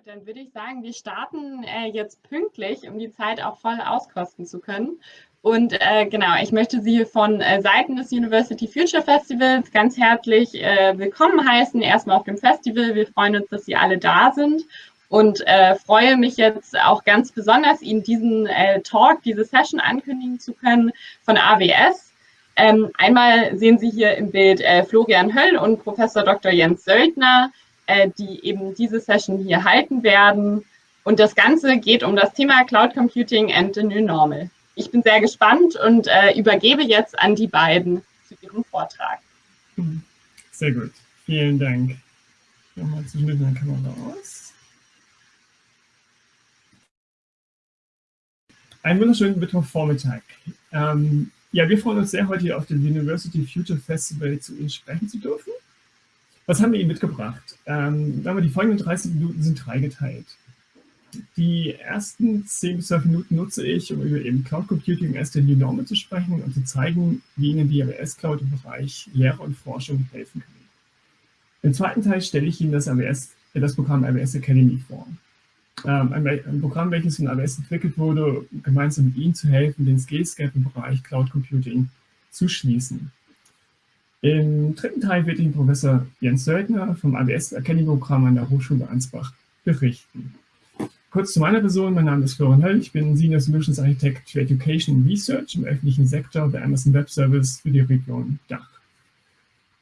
Gut, dann würde ich sagen, wir starten äh, jetzt pünktlich, um die Zeit auch voll auskosten zu können. Und äh, genau, ich möchte Sie von äh, Seiten des University Future Festivals ganz herzlich äh, willkommen heißen. Erstmal auf dem Festival. Wir freuen uns, dass Sie alle da sind und äh, freue mich jetzt auch ganz besonders, Ihnen diesen äh, Talk, diese Session ankündigen zu können von AWS. Ähm, einmal sehen Sie hier im Bild äh, Florian Höll und Professor Dr. Jens Söldner, äh, die eben diese Session hier halten werden. Und das Ganze geht um das Thema Cloud Computing and the New Normal. Ich bin sehr gespannt und äh, übergebe jetzt an die beiden zu ihrem Vortrag. Sehr gut, vielen Dank. Nochmal zwischendurch meine Kamera aus. Einen wunderschönen Mittwochvormittag. Ähm, ja, wir freuen uns sehr, heute hier auf dem University Future Festival zu Ihnen sprechen zu dürfen. Was haben wir Ihnen mitgebracht? Ähm, die folgenden 30 Minuten sind dreigeteilt. Die ersten 10 bis 12 Minuten nutze ich, um über eben Cloud Computing as the new normal zu sprechen und zu zeigen, wie Ihnen die AWS Cloud im Bereich Lehre und Forschung helfen kann. Im zweiten Teil stelle ich Ihnen das, AWS, das Programm AWS Academy vor. Ähm, ein, Programm, welches von AWS entwickelt wurde, gemeinsam mit Ihnen zu helfen, den Skills Gap im Bereich Cloud Computing zu schließen. Im dritten Teil wird Ihnen Professor Jens Söldner vom AWS Academy-Programm an der Hochschule Ansbach berichten. Kurz zu meiner Person, mein Name ist Florian Höll, ich bin Senior Solutions Architect für Education and Research im öffentlichen Sektor bei Amazon Web Service für die Region Dach.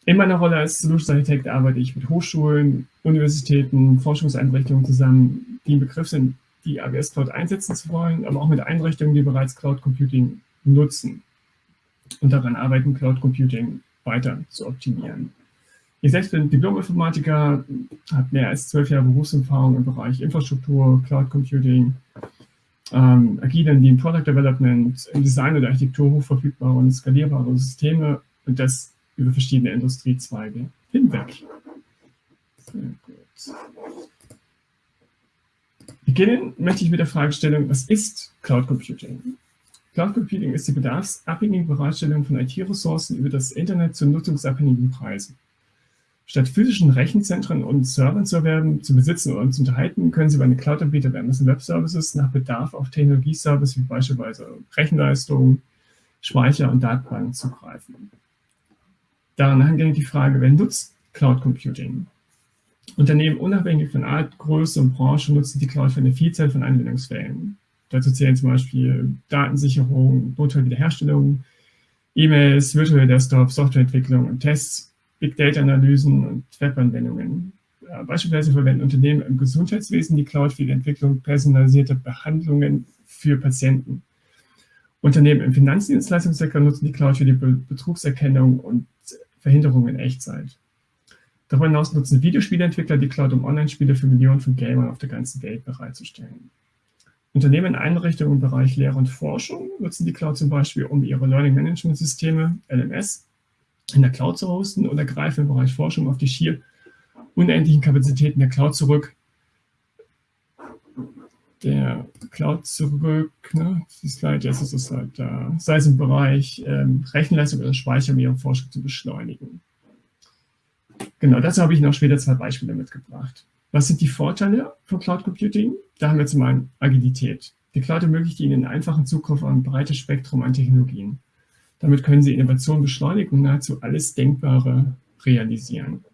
In meiner Rolle als Solutions Architect arbeite ich mit Hochschulen, Universitäten, Forschungseinrichtungen zusammen, die im Begriff sind, die AWS Cloud einsetzen zu wollen, aber auch mit Einrichtungen, die bereits Cloud Computing nutzen und daran arbeiten, Cloud Computing weiter zu optimieren. Ich selbst bin Diplom-Informatiker, habe mehr als zwölf Jahre Berufserfahrung im Bereich Infrastruktur, Cloud Computing, ähm, agilen Lean Product Development, im Design und Architektur hochverfügbare und skalierbare Systeme und das über verschiedene Industriezweige hinweg. Beginnen möchte ich mit der Fragestellung, was ist Cloud Computing? Cloud Computing ist die bedarfsabhängige Bereitstellung von IT-Ressourcen über das Internet zu nutzungsabhängigen Preisen. Statt physischen Rechenzentren und Servern zu erwerben, zu besitzen oder zu unterhalten, können Sie bei einem Cloud-Anbieter wie Amazon Web Services nach Bedarf auf Technologieservice wie beispielsweise Rechenleistung, Speicher und Datenbanken zugreifen. Daran hängt die Frage, wer nutzt Cloud Computing? Unternehmen unabhängig von Art, Größe und Branche nutzen die Cloud für eine Vielzahl von Anwendungsfällen. Dazu zählen zum Beispiel Datensicherung, Notfallwiederherstellung, E-Mails, virtuelle Desktop, Softwareentwicklung und Tests, Big Data-Analysen und Webanwendungen. Beispielsweise verwenden Unternehmen im Gesundheitswesen die Cloud für die Entwicklung personalisierter Behandlungen für Patienten. Unternehmen im Finanzdienstleistungssektor nutzen die Cloud für die Betrugserkennung und Verhinderung in Echtzeit. Darüber hinaus nutzen Videospieleentwickler die Cloud, um Online-Spiele für Millionen von Gamern auf der ganzen Welt bereitzustellen. Unternehmen in Einrichtungen im Bereich Lehre und Forschung nutzen die Cloud zum Beispiel, um ihre Learning Management Systeme, LMS, in der Cloud zu hosten oder greifen im Bereich Forschung auf die schier unendlichen Kapazitäten der Cloud zurück. Der Cloud zurück, ne, die Slide, jetzt ist es halt da, sei es im Bereich ähm, Rechenleistung oder Speicher, um ihre Forschung zu beschleunigen. Genau, dazu habe ich noch später zwei Beispiele mitgebracht. Was sind die Vorteile von Cloud Computing? Da haben wir zum einen Agilität. Die Cloud ermöglicht Ihnen einen einfachen Zugriff auf ein breites Spektrum an Technologien. Damit können Sie Innovation beschleunigen und nahezu alles Denkbare realisieren.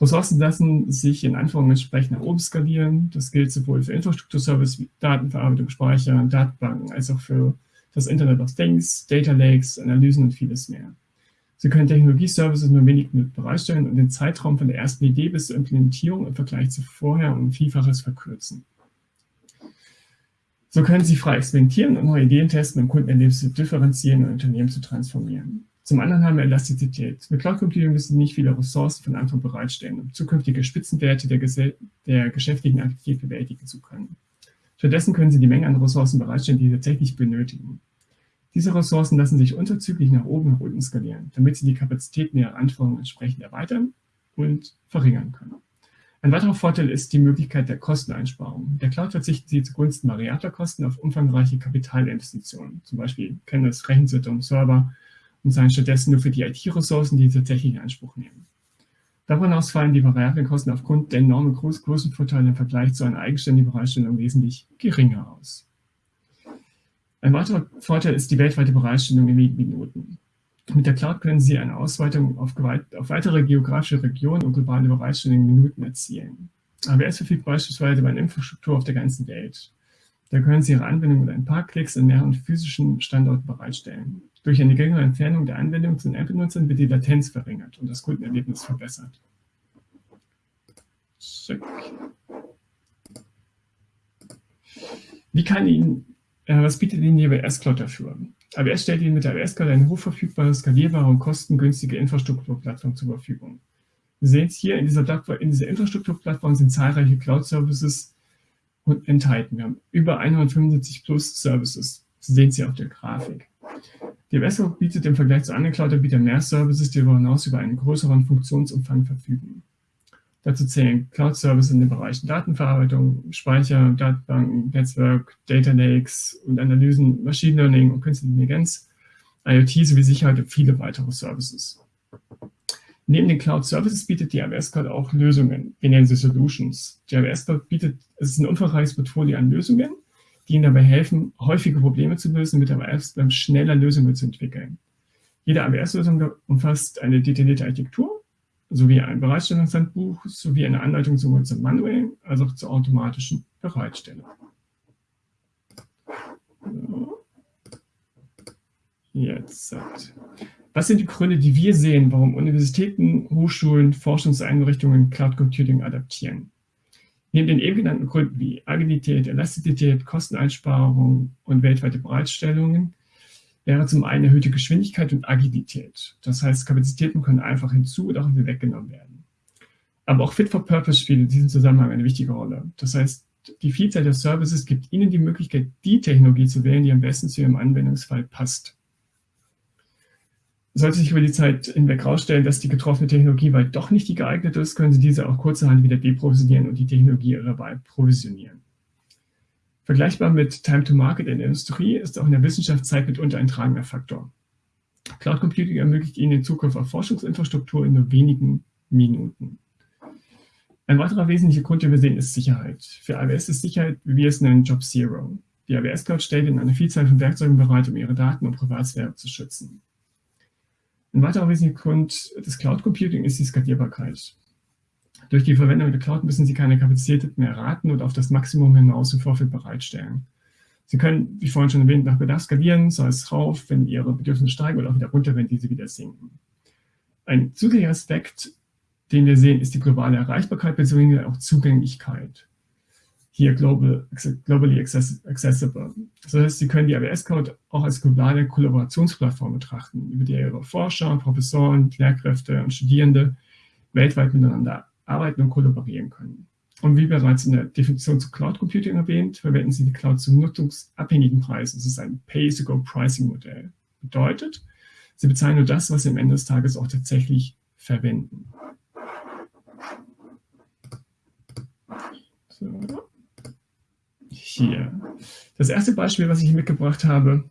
Ressourcen lassen sich in Anforderungen entsprechend nach oben skalieren. Das gilt sowohl für Infrastrukturservice wie Datenverarbeitung, Speicher, Datenbanken, als auch für das Internet of Things, Data Lakes, Analysen und vieles mehr. Sie können Technologieservices nur wenig mit bereitstellen und den Zeitraum von der ersten Idee bis zur Implementierung im Vergleich zu vorher um Vielfaches verkürzen. So können Sie frei experimentieren und neue Ideen testen, um Kundenerlebnisse zu differenzieren und Unternehmen zu transformieren. Zum anderen haben wir Elastizität. Mit Cloud Computing müssen Sie nicht viele Ressourcen von Anfang bereitstellen, um zukünftige Spitzenwerte der, der geschäftlichen Aktivität bewältigen zu können. Stattdessen können Sie die Menge an Ressourcen bereitstellen, die Sie tatsächlich benötigen. Diese Ressourcen lassen sich unverzüglich nach oben und unten skalieren, damit sie die Kapazitäten ihrer Anforderungen entsprechend erweitern und verringern können. Ein weiterer Vorteil ist die Möglichkeit der Kosteneinsparung. Der Cloud verzichten Sie zugunsten variabler Kosten auf umfangreiche Kapitalinvestitionen. Zum Beispiel kennen das Rechenzentrum, Server und seien stattdessen nur für die IT-Ressourcen, die tatsächlich in Anspruch nehmen. Darüber hinaus fallen die variablen Kosten aufgrund der enormen Größenvorteile im Vergleich zu einer eigenständigen Bereitstellung wesentlich geringer aus. Ein weiterer Vorteil ist die weltweite Bereitstellung in Minuten. Mit der Cloud können Sie eine Ausweitung auf, auf weitere geografische Regionen und globale Bereitstellung in Minuten erzielen. AWS verfügt beispielsweise über eine Infrastruktur auf der ganzen Welt. Da können Sie Ihre Anwendung mit ein paar Klicks in mehreren physischen Standorten bereitstellen. Durch eine geringere Entfernung der Anwendung zu den Endbenutzern wird die Latenz verringert und das Kundenerlebnis verbessert. Wie kann Ihnen, äh, was bietet Ihnen die AWS Cloud dafür? AWS stellt Ihnen mit der AWS Cloud eine hochverfügbare, skalierbare und kostengünstige Infrastrukturplattform zur Verfügung. Sie sehen es hier, in dieser, in dieser Infrastrukturplattform sind zahlreiche Cloud-Services enthalten. Wir haben über 175 plus Services. Sie sehen sie auf der Grafik. Die AWS bietet im Vergleich zu anderen Cloud-Anbietern mehr Services, die darüber hinaus über einen größeren Funktionsumfang verfügen. Dazu zählen Cloud-Services in den Bereichen Datenverarbeitung, Speicher, Datenbanken, Netzwerk, Data Lakes und Analysen, Machine Learning und Künstliche Intelligenz, IoT sowie Sicherheit und viele weitere Services. Neben den Cloud Services bietet die AWS Cloud auch Lösungen. Wir nennen sie Solutions. Die AWS Cloud bietet, es ist ein umfangreiches Portfolio an Lösungen, die Ihnen dabei helfen, häufige Probleme zu lösen, mit der AWS dann schneller Lösungen zu entwickeln. Jede AWS-Lösung umfasst eine detaillierte Architektur sowie ein Bereitstellungshandbuch sowie eine Anleitung sowohl zum manuellen als auch zur automatischen Bereitstellung. Jetzt. Was sind die Gründe, die wir sehen, warum Universitäten, Hochschulen, Forschungseinrichtungen Cloud Computing adaptieren? Neben den eben genannten Gründen wie Agilität, Elastizität, Kosteneinsparung und weltweite Bereitstellungen wäre zum einen erhöhte Geschwindigkeit und Agilität. Das heißt, Kapazitäten können einfach hinzu oder auch wieder weggenommen werden. Aber auch Fit for Purpose spielt in diesem Zusammenhang eine wichtige Rolle. Das heißt, die Vielzahl der Services gibt Ihnen die Möglichkeit, die Technologie zu wählen, die am besten zu Ihrem Anwendungsfall passt. Sollte sich über die Zeit hinweg herausstellen, dass die getroffene Technologie weil doch nicht die geeignete ist, können Sie diese auch kurzerhand wieder deprovisionieren und die Technologie Ihrer Wahl provisionieren. Vergleichbar mit Time to Market in der Industrie ist auch in der Wissenschaft Zeit mitunter ein tragender Faktor. Cloud Computing ermöglicht Ihnen den Zugriff auf Forschungsinfrastruktur in nur wenigen Minuten. Ein weiterer wesentlicher Grund, den wir sehen, ist Sicherheit. Für AWS ist Sicherheit, wie wir es nennen, Job Zero. Die AWS Cloud stellt Ihnen eine Vielzahl von Werkzeugen bereit, um Ihre Daten und Privatsphäre zu schützen. Ein weiterer wesentlicher Grund des Cloud Computing ist die Skalierbarkeit. Durch die Verwendung der Cloud müssen Sie keine Kapazität mehr raten und auf das Maximum hinaus im Vorfeld bereitstellen. Sie können, wie vorhin schon erwähnt, nach Bedarf skalieren, sei es rauf, wenn Ihre Bedürfnisse steigen oder auch wieder runter, wenn diese wieder sinken. Ein zusätzlicher Aspekt, den wir sehen, ist die globale Erreichbarkeit bzw. auch Zugänglichkeit. Hier global, globally accessible. Das heißt, Sie können die AWS Cloud auch als globale Kollaborationsplattform betrachten, über die Ihre Forscher, Professoren, Lehrkräfte und Studierende weltweit miteinander arbeiten und kollaborieren können. Und wie bereits in der Definition zu Cloud Computing erwähnt, verwenden Sie die Cloud zu nutzungsabhängigen Preisen. Das ist ein Pay-as-you-go-Pricing-Modell. Bedeutet, Sie bezahlen nur das, was Sie am Ende des Tages auch tatsächlich verwenden. So. Hier. Das erste Beispiel, was ich hier mitgebracht habe,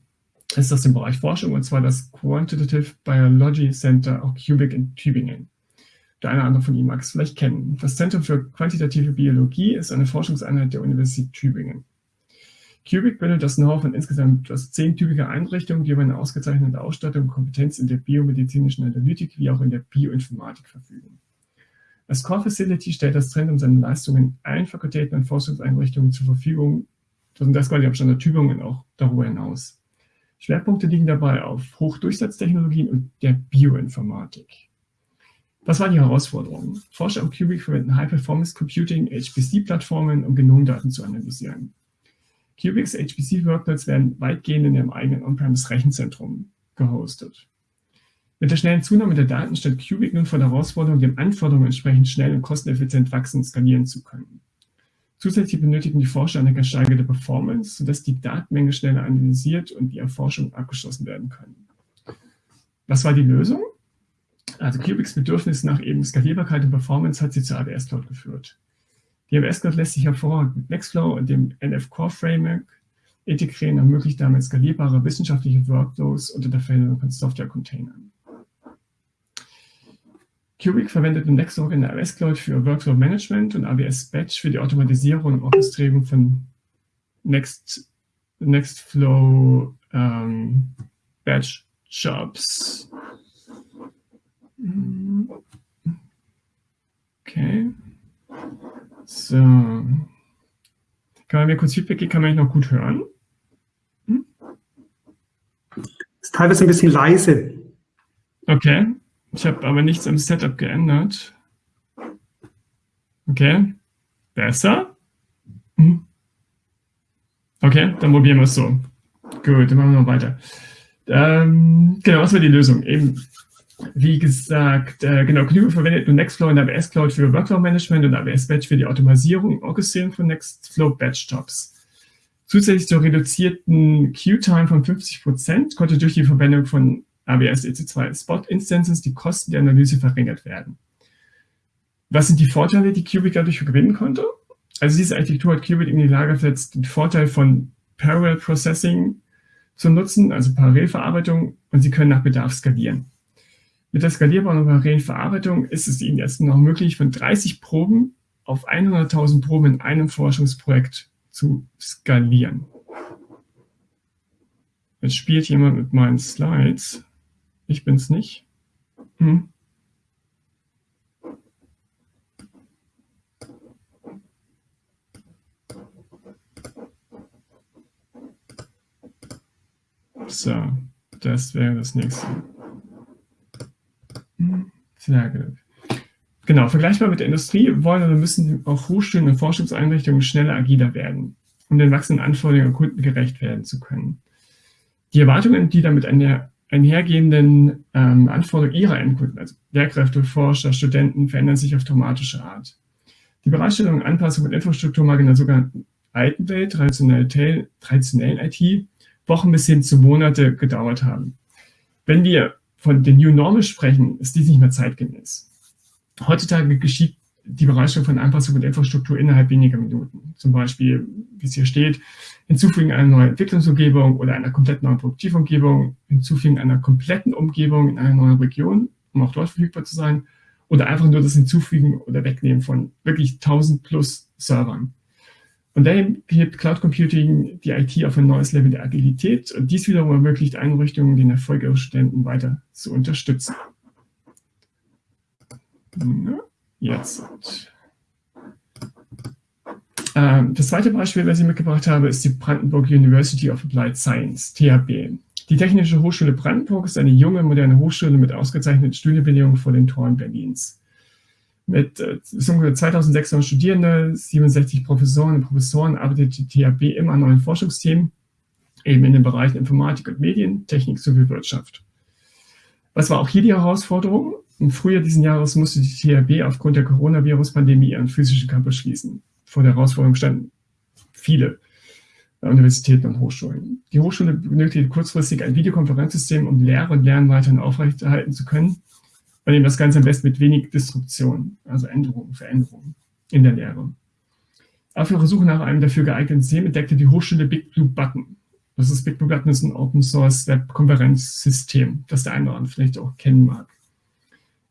ist aus dem Bereich Forschung, und zwar das Quantitative Biology Center, auch Cubic in Tübingen. Der eine oder andere von Ihnen mag es vielleicht kennen. Das Zentrum für quantitative Biologie ist eine Forschungseinheit der Universität Tübingen. Cubic bildet das Know-how von insgesamt zehn Tübinger Einrichtungen, die über eine ausgezeichnete Ausstattung und Kompetenz in der biomedizinischen Analytik wie auch in der Bioinformatik verfügen. Als Core Facility stellt das Zentrum seine Leistungen allen Fakultäten und Forschungseinrichtungen zur Verfügung, und das quasi am Standort Tübingen auch darüber hinaus. Schwerpunkte liegen dabei auf Hochdurchsatztechnologien und der Bioinformatik. Was war die Herausforderung? Forscher am Cubic verwenden High-Performance-Computing, HPC-Plattformen, um Genomdaten zu analysieren. Cubics HPC-Workloads werden weitgehend in ihrem eigenen On-Premise-Rechenzentrum gehostet. Mit der schnellen Zunahme der Daten stellt Cubic nun vor der Herausforderung, den Anforderungen entsprechend schnell und kosteneffizient wachsen und skalieren zu können. Zusätzlich benötigen die Forscher eine gesteigerte Performance, sodass die Datenmenge schneller analysiert und die Erforschung abgeschlossen werden kann. Was war die Lösung? Also Cubics Bedürfnis nach eben Skalierbarkeit und Performance hat sie zur AWS Cloud geführt. Die AWS Cloud lässt sich hervorragend mit Nextflow und dem NF Core Framework integrieren und ermöglicht damit skalierbare wissenschaftliche Workflows unter der Verwendung von Software-Containern. Cubic verwendet im Nextdoor in der AWS Cloud für Workflow Management und AWS Batch für die Automatisierung und Orchestrierung von Next, Nextflow ähm, Batch Jobs. Okay. So. Kann man mir kurz Feedback geben? Kann man mich noch gut hören? Hm? Ist teilweise ein bisschen leise. Okay. Ich habe aber nichts am Setup geändert. Okay. Besser? Hm. Okay, dann probieren wir es so. Gut, dann machen wir noch weiter. Ähm, genau, was war die Lösung? Eben, wie gesagt, äh, genau, Cube verwendet nur Nextflow der AWS Cloud für Workflow Management und AWS Batch für die Automatisierung und Orchestrierung von Nextflow Batch Jobs. Zusätzlich zur reduzierten Queue-Time von 50% konnte durch die Verwendung von AWS EC2 Spot Instances die Kosten der Analyse verringert werden. Was sind die Vorteile, die Qubit dadurch gewinnen konnte? Also diese Architektur hat Qubit in die Lage versetzt, den Vorteil von Parallel Processing zu nutzen, also Parallelverarbeitung, und sie können nach Bedarf skalieren. Mit der skalierbaren Verarbeitung ist es ihnen jetzt noch möglich, von 30 Proben auf 100.000 Proben in einem Forschungsprojekt zu skalieren. Jetzt spielt jemand mit meinen Slides. Ich bin's nicht. Hm. So, das wäre das nächste. Sehr gut. Genau, vergleichbar mit der Industrie wollen oder müssen auch Hochschulen und Forschungseinrichtungen schneller agiler werden, um den wachsenden Anforderungen der Kunden gerecht werden zu können. Die Erwartungen, die damit einher, einhergehenden ähm, Anforderungen ihrer Endkunden, also Lehrkräfte, Forscher, Studenten, verändern sich auf dramatische Art. Die Bereitstellung und Anpassung von Infrastruktur mag in der sogenannten alten Welt, traditionellen IT, Wochen bis hin zu Monate gedauert haben. Wenn wir von den New Normal sprechen, ist dies nicht mehr zeitgemäß. Heutzutage geschieht die Bereitstellung von Anpassung von Infrastruktur innerhalb weniger Minuten. Zum Beispiel, wie es hier steht, hinzufügen einer neuen Entwicklungsumgebung oder einer komplett neuen Produktivumgebung, hinzufügen einer kompletten Umgebung in einer neuen Region, um auch dort verfügbar zu sein, oder einfach nur das Hinzufügen oder Wegnehmen von wirklich 1000 plus Servern. Und daher hebt Cloud Computing die IT auf ein neues Level der Agilität und dies wiederum ermöglicht Einrichtungen, den Erfolg ihrer Studenten weiter zu unterstützen. Jetzt. Ähm, das zweite Beispiel, das ich mitgebracht habe, ist die Brandenburg University of Applied Science, THB. Die Technische Hochschule Brandenburg ist eine junge, moderne Hochschule mit ausgezeichneten Studienbedingungen vor den Toren Berlins. Mit äh, 2600 Studierende, 67 Professoren und Professoren arbeitet die THB immer an neuen Forschungsthemen, eben in den Bereichen Informatik und Medien, Technik sowie Wirtschaft. Was war auch hier die Herausforderung? Im Frühjahr diesen Jahres musste die THB aufgrund der Coronavirus-Pandemie ihren physischen Campus schließen. Vor der Herausforderung standen viele Universitäten und Hochschulen. Die Hochschule benötigte kurzfristig ein Videokonferenzsystem, um Lehre und Lernen weiterhin aufrechterhalten zu können, bei dem das Ganze am besten mit wenig Disruption, also Änderungen, Veränderungen in der Lehre. Auf ihrer Suche nach einem dafür geeigneten System entdeckte die Hochschule Big Blue Button. Das ist Big Blue Button ist ein Open Source Web-Konferenzsystem, das der eine oder andere vielleicht auch kennen mag.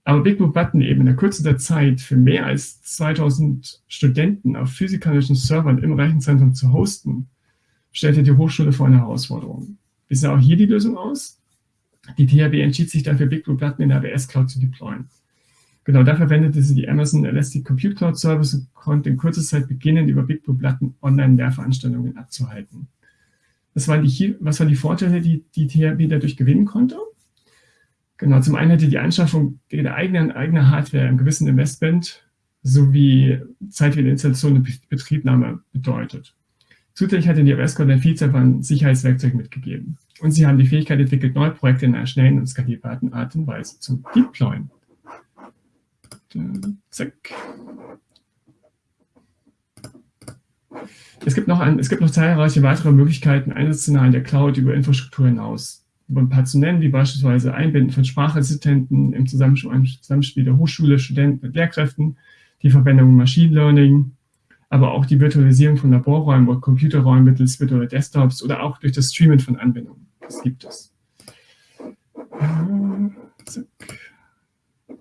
Aber Big Blue Button eben in der Kürze der Zeit für mehr als 2000 Studenten auf physikalischen Servern im Rechenzentrum zu hosten, stellte die Hochschule vor eine Herausforderung. Wie sah auch hier die Lösung aus? Die THB entschied sich dafür, Big Blue Button in der AWS Cloud zu deployen. Genau, da verwendete sie die Amazon Elastic Compute Cloud Service und konnte in kurzer Zeit beginnen, über Big Blue Button Online-Lehrveranstaltungen abzuhalten. Was waren, die, was waren die Vorteile, die die THB dadurch gewinnen konnte? Genau, zum einen hätte die Anschaffung der eigenen, eigener Hardware im gewissen Investment sowie Zeit für die Installation und Betriebnahme bedeutet. Zusätzlich hatte die AWS eine Vielzahl von Sicherheitswerkzeugen mitgegeben. Und sie haben die Fähigkeit entwickelt, neue Projekte in einer schnellen und skalierbaren Art und Weise zu deployen. Zack. Es gibt, noch ein, es gibt noch zahlreiche weitere Möglichkeiten, Einsatzszenarien der Cloud über Infrastruktur hinaus über ein paar zu nennen, wie beispielsweise Einbinden von Sprachassistenten im Zusammenspiel der Hochschule, Studenten mit Lehrkräften, die Verwendung von Machine Learning, aber auch die Virtualisierung von Laborräumen oder Computerräumen mittels virtueller Desktops oder auch durch das Streamen von Anwendungen. Das gibt es.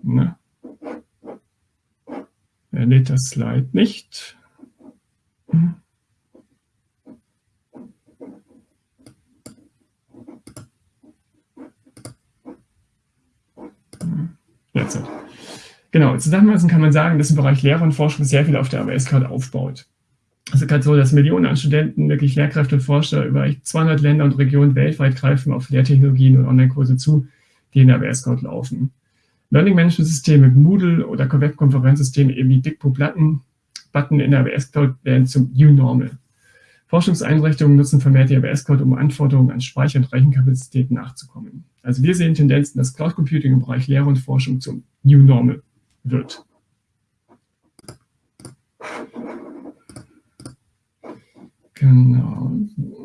Na. dann lädt das Slide nicht. Hm. Jetzt. Genau, zusammenfassend kann man sagen, dass im Bereich Lehre und Forschung sehr viel auf der AWS Cloud aufbaut. Es ist halt so, dass Millionen an Studenten, wirklich Lehrkräfte und Forscher über 200 Länder und Regionen weltweit greifen auf Lehrtechnologien und Online-Kurse zu, die in der AWS Cloud laufen. Learning Management Systeme, Moodle oder Web-Konferenzsysteme eben wie Dikpo Platten, Button in der AWS Cloud werden zum New Normal. Forschungseinrichtungen nutzen vermehrt die AWS Cloud, um Anforderungen an Speicher- und Rechenkapazität nachzukommen. Also wir sehen Tendenzen, dass Cloud Computing im Bereich Lehre und Forschung zum New Normal wird. Genau.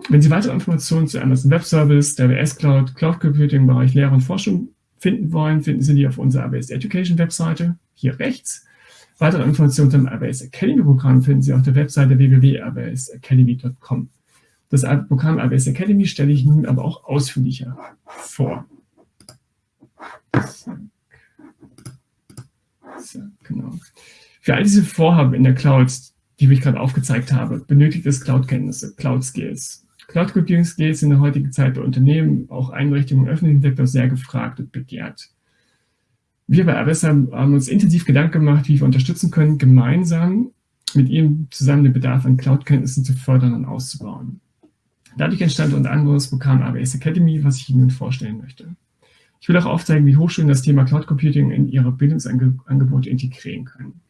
Wenn Sie weitere Informationen zu Amazon Web Service, der AWS Cloud, Cloud Computing im Bereich Lehre und Forschung finden wollen, finden Sie die auf unserer AWS Education Webseite, hier rechts. Weitere Informationen zum AWS Academy Programm finden Sie auf der Webseite www.awsacademy.com. Das Programm AWS Academy stelle ich nun aber auch ausführlicher vor. So, genau. Für all diese Vorhaben in der Cloud, die ich gerade aufgezeigt habe, benötigt es Cloud-Kenntnisse, Cloud-Skills. Cloud-Computing-Skills sind in der heutigen Zeit bei Unternehmen, auch Einrichtungen im öffentlichen Sektor sehr gefragt und begehrt. Wir bei AWS haben, haben uns intensiv Gedanken gemacht, wie wir unterstützen können, gemeinsam mit Ihnen zusammen den Bedarf an Cloud-Kenntnissen zu fördern und auszubauen. Dadurch entstand unter anderem das Programm AWS Academy, was ich Ihnen vorstellen möchte. Ich will auch aufzeigen, wie Hochschulen das Thema Cloud Computing in ihre Bildungsangebote integrieren können.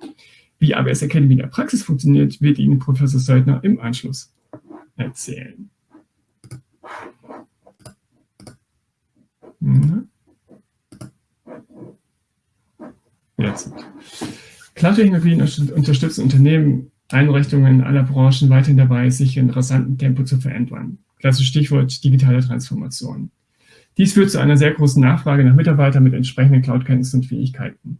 Wie AWS Academy in der Praxis funktioniert, wird Ihnen Professor Söldner im Anschluss erzählen. Mhm. Jetzt. Cloud-Technologien unterstützen Unternehmen, Einrichtungen aller Branchen weiterhin dabei, sich in rasantem Tempo zu verändern. Klassisches Stichwort digitale Transformation. Dies führt zu einer sehr großen Nachfrage nach Mitarbeitern mit entsprechenden Cloud-Kenntnissen und Fähigkeiten.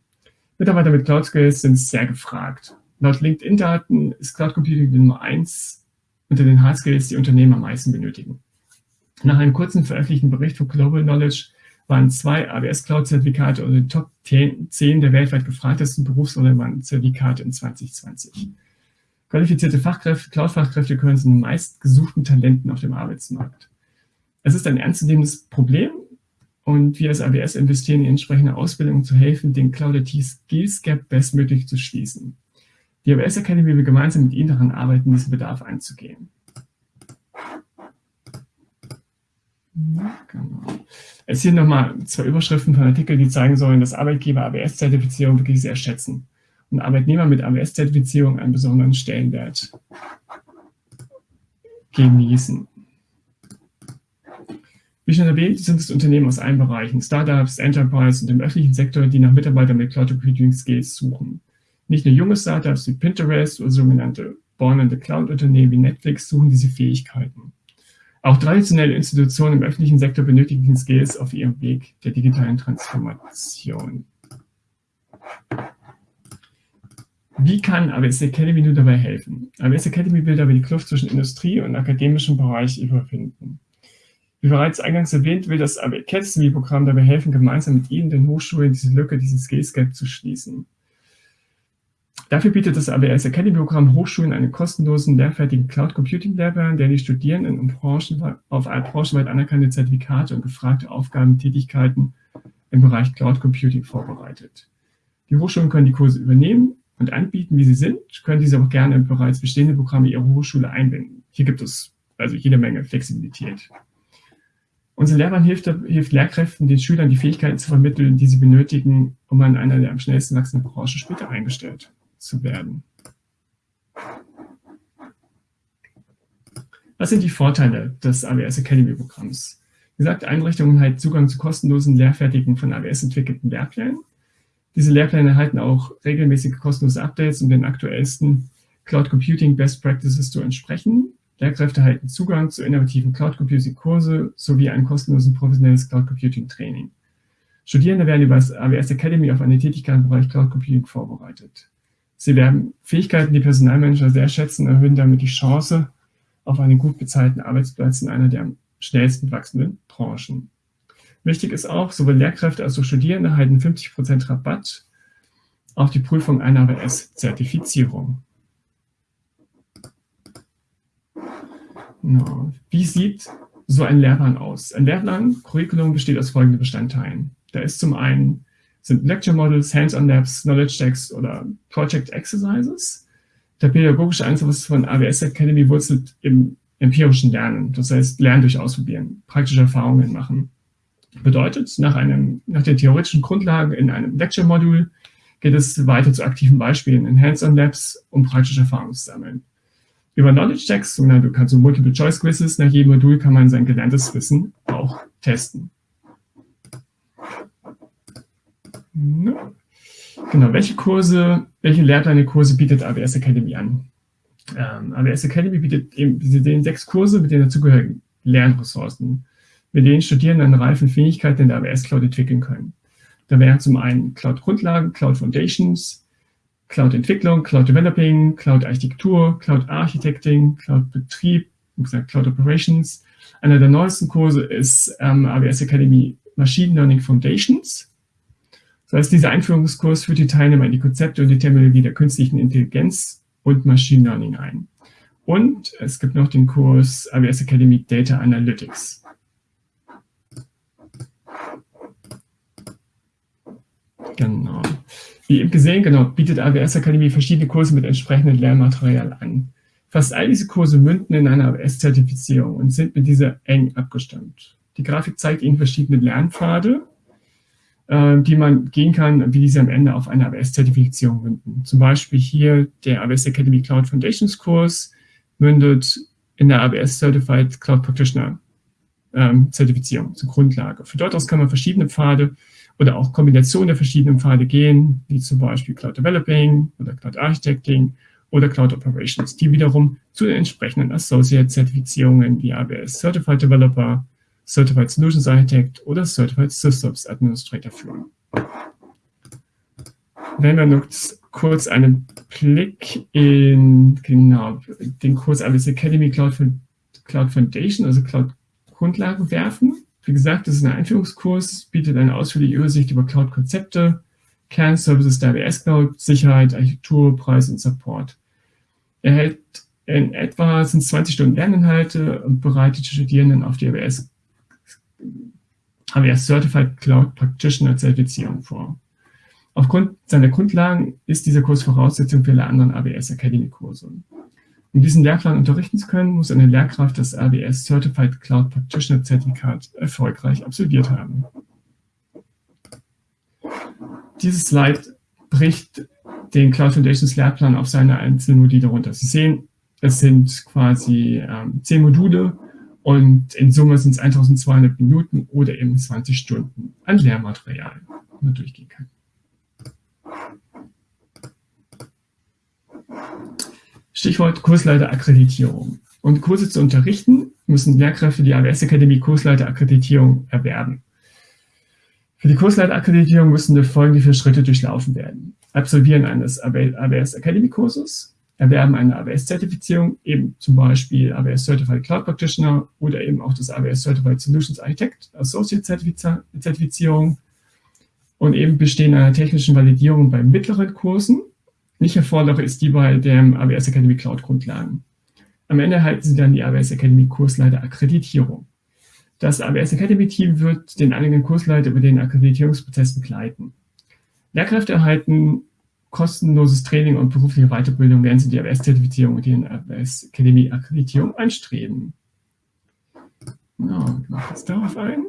Mitarbeiter mit Cloud-Skills sind sehr gefragt. Laut LinkedIn-Daten ist Cloud Computing die Nummer eins unter den Hard-Skills, die Unternehmen am meisten benötigen. Nach einem kurzen veröffentlichten Bericht von Global Knowledge waren zwei AWS Cloud-Zertifikate unter den Top 10 der weltweit gefragtesten berufsrelevanten Zertifikate in 2020. Qualifizierte Fachkräfte, Cloud-Fachkräfte gehören zu den meistgesuchten Talenten auf dem Arbeitsmarkt. Es ist ein ernstzunehmendes Problem und wir als AWS investieren in entsprechende Ausbildung, zu helfen, den Cloud IT Skills Gap bestmöglich zu schließen. Die AWS Academy will gemeinsam mit Ihnen daran arbeiten, diesen Bedarf einzugehen. Genau. Es hier nochmal zwei Überschriften von Artikeln, die zeigen sollen, dass Arbeitgeber AWS-Zertifizierung wirklich sehr schätzen und Arbeitnehmer mit AWS-Zertifizierung einen besonderen Stellenwert genießen. Wie schon erwähnt, sind es Unternehmen aus allen Bereichen, Startups, Enterprise und im öffentlichen Sektor, die nach Mitarbeitern mit Cloud Computing Skills suchen. Nicht nur junge Startups wie Pinterest oder sogenannte Born in the Cloud Unternehmen wie Netflix suchen diese Fähigkeiten. Auch traditionelle Institutionen im öffentlichen Sektor benötigen Skills auf ihrem Weg der digitalen Transformation. Wie kann AWS Academy nun dabei helfen? AWS Academy will dabei die Kluft zwischen Industrie und akademischem Bereich überwinden. Wie bereits eingangs erwähnt, will das Academy-Programm dabei helfen, gemeinsam mit Ihnen, den Hochschulen, diese Lücke, diesen Skills Gap zu schließen. Dafür bietet das AWS Academy-Programm Hochschulen einen kostenlosen, lehrfertigen Cloud Computing Lehrplan, der die Studierenden um Branchen, auf branchenweit anerkannte Zertifikate und gefragte Aufgaben und Tätigkeiten im Bereich Cloud Computing vorbereitet. Die Hochschulen können die Kurse übernehmen und anbieten, wie sie sind, können diese auch gerne in bereits bestehende Programme ihrer Hochschule einbinden. Hier gibt es also jede Menge Flexibilität. Unser Lehrplan hilft, hilft, Lehrkräften, den Schülern die Fähigkeiten zu vermitteln, die sie benötigen, um an einer der am schnellsten wachsenden Branchen später eingestellt zu werden. Was sind die Vorteile des AWS Academy Programms? Wie gesagt, Einrichtungen halten Zugang zu kostenlosen, lehrfertigen, von AWS entwickelten Lehrplänen. Diese Lehrpläne erhalten auch regelmäßige kostenlose Updates, um den aktuellsten Cloud Computing Best Practices zu entsprechen. Lehrkräfte erhalten Zugang zu innovativen Cloud Computing Kurse sowie ein kostenloses professionelles Cloud Computing Training. Studierende werden über das AWS Academy auf eine Tätigkeit im Bereich Cloud Computing vorbereitet. Sie werden Fähigkeiten, die Personalmanager sehr schätzen, erhöhen damit die Chance auf einen gut bezahlten Arbeitsplatz in einer der am schnellsten wachsenden Branchen. Wichtig ist auch, sowohl Lehrkräfte als auch Studierende erhalten 50% Rabatt auf die Prüfung einer AWS-Zertifizierung. Genau. Wie sieht so ein Lehrplan aus? Ein Lehrplan, Curriculum besteht aus folgenden Bestandteilen. Da ist zum einen sind Lecture Models, Hands-on Labs, Knowledge Checks oder Project Exercises. Der pädagogische Einsatz von AWS Academy wurzelt im empirischen Lernen, das heißt Lernen durch Ausprobieren, praktische Erfahrungen machen. Bedeutet, nach, einem, nach den theoretischen Grundlagen in einem Lecture-Modul geht es weiter zu aktiven Beispielen in Hands-on-Labs, um praktische Erfahrungen zu sammeln. Über Knowledge Checks, sogenannte so Multiple-Choice-Quizzes, nach jedem Modul kann man sein gelerntes Wissen auch testen. Genau, welche Kurse, welche Lehrpläne-Kurse bietet AWS Academy an? Ähm, AWS Academy bietet eben diese sechs Kurse mit den dazugehörigen Lernressourcen, mit denen Studierende an reifen Fähigkeiten in der AWS Cloud entwickeln können. Da wären zum einen Cloud-Grundlagen, Cloud Foundations, Cloud-Entwicklung, Cloud-Developing, Cloud-Architektur, Cloud-Architecting, Cloud-Betrieb, Cloud Operations. Einer der neuesten Kurse ist ähm, AWS Academy Machine Learning Foundations. Das heißt, dieser Einführungskurs führt die Teilnehmer in die Konzepte und die Terminologie der künstlichen Intelligenz und Machine Learning ein. Und es gibt noch den Kurs AWS Academy Data Analytics. Genau. Wie eben gesehen, genau, bietet AWS Akademie verschiedene Kurse mit entsprechendem Lehrmaterial an. Fast all diese Kurse münden in einer AWS-Zertifizierung und sind mit dieser eng abgestimmt. Die Grafik zeigt Ihnen verschiedene Lernpfade, äh, die man gehen kann, wie diese am Ende auf eine AWS-Zertifizierung münden. Zum Beispiel hier der AWS Academy Cloud Foundations Kurs mündet in der AWS Certified Cloud Practitioner ähm, Zertifizierung zur Grundlage. Für dort aus kann man verschiedene Pfade oder auch Kombinationen der verschiedenen Pfade gehen, wie zum Beispiel Cloud Developing oder Cloud Architecting oder Cloud Operations, die wiederum zu den entsprechenden Associate-Zertifizierungen wie AWS Certified Developer, Certified Solutions Architect oder Certified Systems Administrator führen. Wenn wir noch kurz einen Blick in genau, den Kurs AWS Academy Cloud, Cloud Foundation, also Cloud Grundlagen werfen, wie gesagt, das ist ein Einführungskurs, bietet eine ausführliche Übersicht über Cloud-Konzepte, Kernservices der AWS Cloud, Sicherheit, Architektur, Preis und Support. Er hält in etwa sind 20 Stunden Lerninhalte und bereitet die Studierenden auf die AWS, AWS Certified Cloud Practitioner Zertifizierung vor. Aufgrund seiner Grundlagen ist dieser Kurs Voraussetzung für alle anderen AWS Academy Kurse. Um diesen Lehrplan unterrichten zu können, muss eine Lehrkraft das AWS Certified Cloud Practitioner Zertifikat erfolgreich absolviert haben. Dieses Slide bricht den Cloud Foundations Lehrplan auf seine einzelnen Module runter. Sie sehen, es sind quasi ähm, zehn Module und in Summe sind es 1200 Minuten oder eben 20 Stunden an Lehrmaterial, die man durchgehen kann. Stichwort Kursleiterakkreditierung. Um Kurse zu unterrichten, müssen Lehrkräfte die AWS Akademie Kursleiterakkreditierung erwerben. Für die Kursleiterakkreditierung müssen folgende vier Schritte durchlaufen werden. Absolvieren eines AWS Academy Kurses, erwerben eine AWS-Zertifizierung, eben zum Beispiel AWS Certified Cloud Practitioner oder eben auch das AWS Certified Solutions Architect Associate Zertifizierung und eben Bestehen einer technischen Validierung bei mittleren Kursen nicht erforderlich ist die bei dem AWS Academy Cloud Grundlagen. Am Ende erhalten Sie dann die AWS Academy Kursleiter Akkreditierung. Das AWS Academy Team wird den einigen Kursleiter über den Akkreditierungsprozess begleiten. Lehrkräfte erhalten kostenloses Training und berufliche Weiterbildung, während sie die AWS-Zertifizierung und die AWS Academy Akkreditierung anstreben. Genau, ich jetzt darauf ein.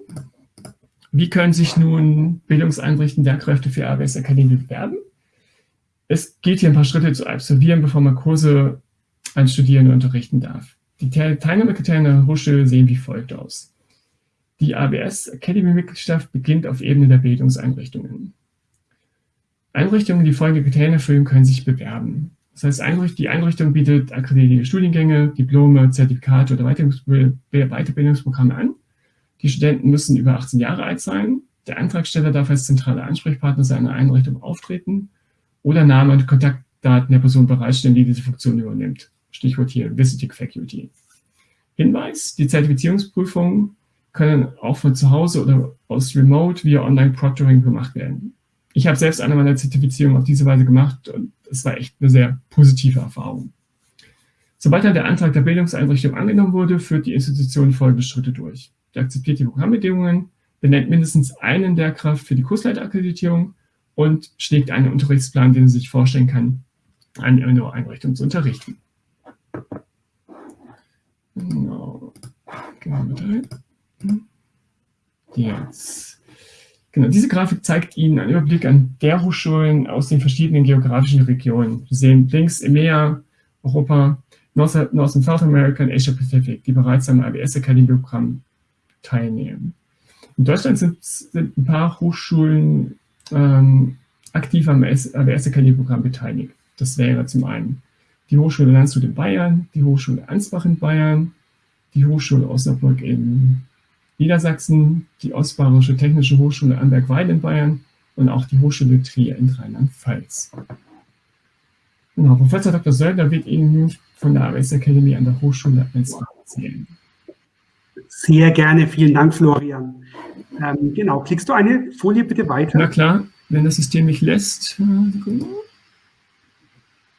Wie können sich nun Bildungseinrichtungen Lehrkräfte für AWS Academy bewerben? Es gilt hier ein paar Schritte zu absolvieren, bevor man Kurse an Studierende unterrichten darf. Die Teilnahmekriterien der Hochschule sehen wie folgt aus. Die ABS Academy-Mitgliedschaft beginnt auf Ebene der Bildungseinrichtungen. Einrichtungen, die folgende Kriterien erfüllen, können sich bewerben. Das heißt, die Einrichtung bietet akkreditierte Studiengänge, Diplome, Zertifikate oder Weiterbildungsprogramme an. Die Studenten müssen über 18 Jahre alt sein. Der Antragsteller darf als zentraler Ansprechpartner seiner Einrichtung auftreten oder Name und Kontaktdaten der Person bereitstellen, die diese Funktion übernimmt. Stichwort hier Visiting Faculty. Hinweis, die Zertifizierungsprüfungen können auch von zu Hause oder aus Remote via Online-Proctoring gemacht werden. ich habe selbst eine meiner Zertifizierungen auf diese Weise gemacht und es war echt eine sehr positive Erfahrung. Sobald dann der Antrag der Bildungseinrichtung angenommen wurde, führt die Institution folgende Schritte durch. Sie akzeptiert die Programmbedingungen, benennt mindestens einen Lehrkraft für die Kursleiterakkreditierung und schlägt einen Unterrichtsplan, den sie sich vorstellen kann, an ihrer Einrichtung zu unterrichten. Genau. Jetzt. Genau, diese Grafik zeigt Ihnen einen Überblick an der Hochschulen aus den verschiedenen geografischen Regionen. Sie sehen links EMEA, Europa, North, North und South America und Asia Pacific, die bereits am ABS Academy Programm teilnehmen. In Deutschland sind, sind ein paar Hochschulen ähm, aktiv am ABS Academy Programm beteiligt. Das wäre zum einen die Hochschule Landshut in Bayern, die Hochschule Ansbach in Bayern, die Hochschule Osnabrück in Niedersachsen, die Ostbayerische Technische Hochschule Amberg-Weil in Bayern und auch die Hochschule Trier in Rheinland-Pfalz. Genau, Professor Dr. Söldner wird Ihnen nun von der AWS Academy an der Hochschule Ansbach erzählen. Sehr gerne, vielen Dank, Florian. Ähm, genau, klickst du eine Folie bitte weiter? Na klar, wenn das System mich lässt. Sekunde.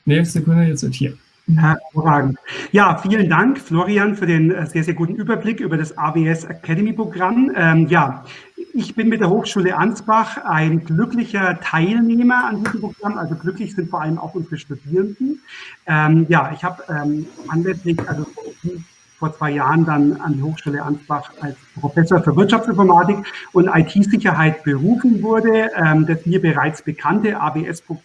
Nee, Sekunde, jetzt wird hier. Hervorragend. Ja, vielen Dank, Florian, für den äh, sehr, sehr guten Überblick über das AWS Academy Programm. Ähm, ja, ich bin mit der Hochschule Ansbach ein glücklicher Teilnehmer an diesem Programm. Also glücklich sind vor allem auch unsere Studierenden. Ähm, ja, ich habe ähm, anlässlich, also vor zwei Jahren dann an die Hochschule Ansbach als Professor für Wirtschaftsinformatik und IT-Sicherheit berufen wurde. Ähm, das mir bereits bekannte AWS-Programm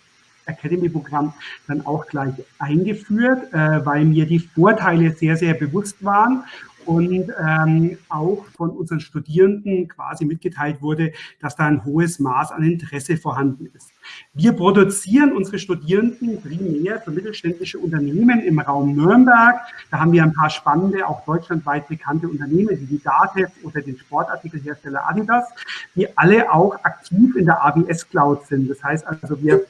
Academy-Programm dann auch gleich eingeführt, äh, weil mir die Vorteile sehr, sehr bewusst waren und ähm, auch von unseren Studierenden quasi mitgeteilt wurde, dass da ein hohes Maß an Interesse vorhanden ist. Wir produzieren unsere Studierenden primär für mittelständische Unternehmen im Raum Nürnberg. Da haben wir ein paar spannende, auch deutschlandweit bekannte Unternehmen, wie die Datev oder den Sportartikelhersteller Adidas, die alle auch aktiv in der AWS Cloud sind. Das heißt also, wir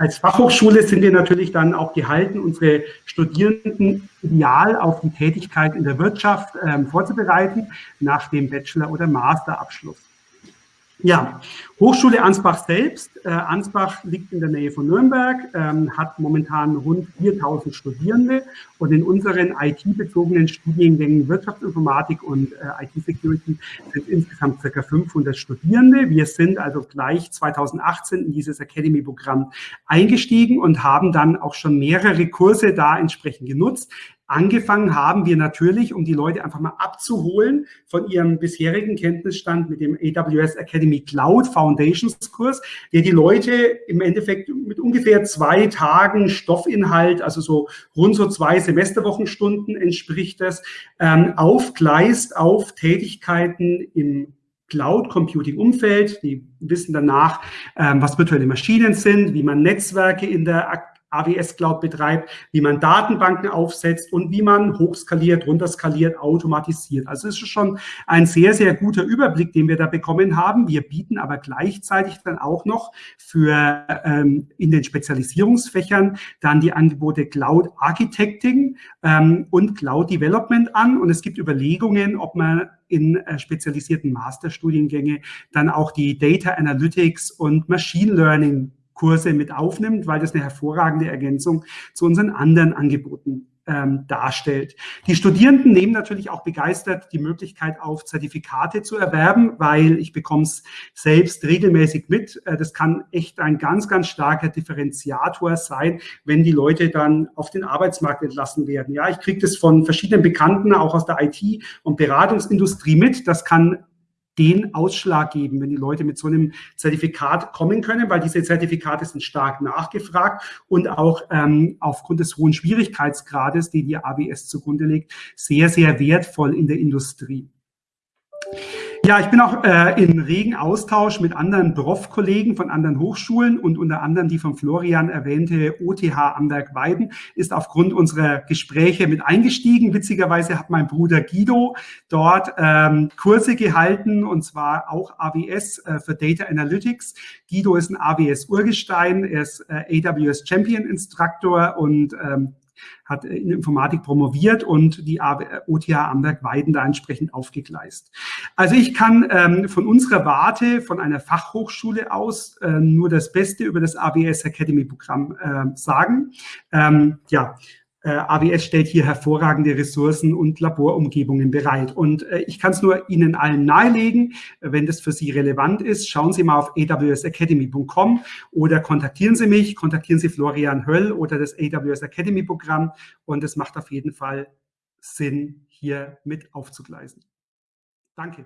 als Fachhochschule sind wir natürlich dann auch gehalten, unsere Studierenden ideal auf die Tätigkeit in der Wirtschaft ähm, vorzubereiten nach dem Bachelor- oder Masterabschluss. Ja, Hochschule Ansbach selbst. Äh, Ansbach liegt in der Nähe von Nürnberg, ähm, hat momentan rund 4000 Studierende und in unseren IT-bezogenen Studiengängen Wirtschaftsinformatik und äh, IT-Security sind insgesamt ca. 500 Studierende. Wir sind also gleich 2018 in dieses Academy-Programm eingestiegen und haben dann auch schon mehrere Kurse da entsprechend genutzt. Angefangen haben wir natürlich, um die Leute einfach mal abzuholen von ihrem bisherigen Kenntnisstand mit dem AWS Academy Cloud Foundations Kurs, der die Leute im Endeffekt mit ungefähr zwei Tagen Stoffinhalt, also so rund so zwei Semesterwochenstunden entspricht das, ähm, aufgleist auf Tätigkeiten im Cloud Computing Umfeld. Die wissen danach, ähm, was virtuelle Maschinen sind, wie man Netzwerke in der AWS Cloud betreibt, wie man Datenbanken aufsetzt und wie man hochskaliert, runterskaliert, automatisiert. Also es ist schon ein sehr, sehr guter Überblick, den wir da bekommen haben. Wir bieten aber gleichzeitig dann auch noch für ähm, in den Spezialisierungsfächern dann die Angebote Cloud Architecting ähm, und Cloud Development an. Und es gibt Überlegungen, ob man in äh, spezialisierten Masterstudiengänge dann auch die Data Analytics und Machine Learning Kurse mit aufnimmt, weil das eine hervorragende Ergänzung zu unseren anderen Angeboten ähm, darstellt. Die Studierenden nehmen natürlich auch begeistert die Möglichkeit auf, Zertifikate zu erwerben, weil ich bekomme es selbst regelmäßig mit. Äh, das kann echt ein ganz, ganz starker Differenziator sein, wenn die Leute dann auf den Arbeitsmarkt entlassen werden. Ja, ich kriege das von verschiedenen Bekannten, auch aus der IT- und Beratungsindustrie mit. Das kann den Ausschlag geben, wenn die Leute mit so einem Zertifikat kommen können, weil diese Zertifikate sind stark nachgefragt und auch ähm, aufgrund des hohen Schwierigkeitsgrades, die die AWS zugrunde legt, sehr, sehr wertvoll in der Industrie. Ja, ich bin auch äh, in regen Austausch mit anderen Prof-Kollegen von anderen Hochschulen und unter anderem die von Florian erwähnte OTH Amberg-Weiden ist aufgrund unserer Gespräche mit eingestiegen. Witzigerweise hat mein Bruder Guido dort ähm, Kurse gehalten und zwar auch AWS äh, für Data Analytics. Guido ist ein AWS-Urgestein, er ist äh, AWS Champion Instructor und ähm, hat in Informatik promoviert und die OTH Amberg-Weiden da entsprechend aufgegleist. Also ich kann ähm, von unserer Warte, von einer Fachhochschule aus, äh, nur das Beste über das AWS Academy Programm äh, sagen. Ähm, ja, äh, AWS stellt hier hervorragende Ressourcen und Laborumgebungen bereit. Und äh, ich kann es nur Ihnen allen nahelegen, wenn das für Sie relevant ist, schauen Sie mal auf awsacademy.com oder kontaktieren Sie mich, kontaktieren Sie Florian Höll oder das AWS Academy Programm und es macht auf jeden Fall Sinn, hier mit aufzugleisen. Danke.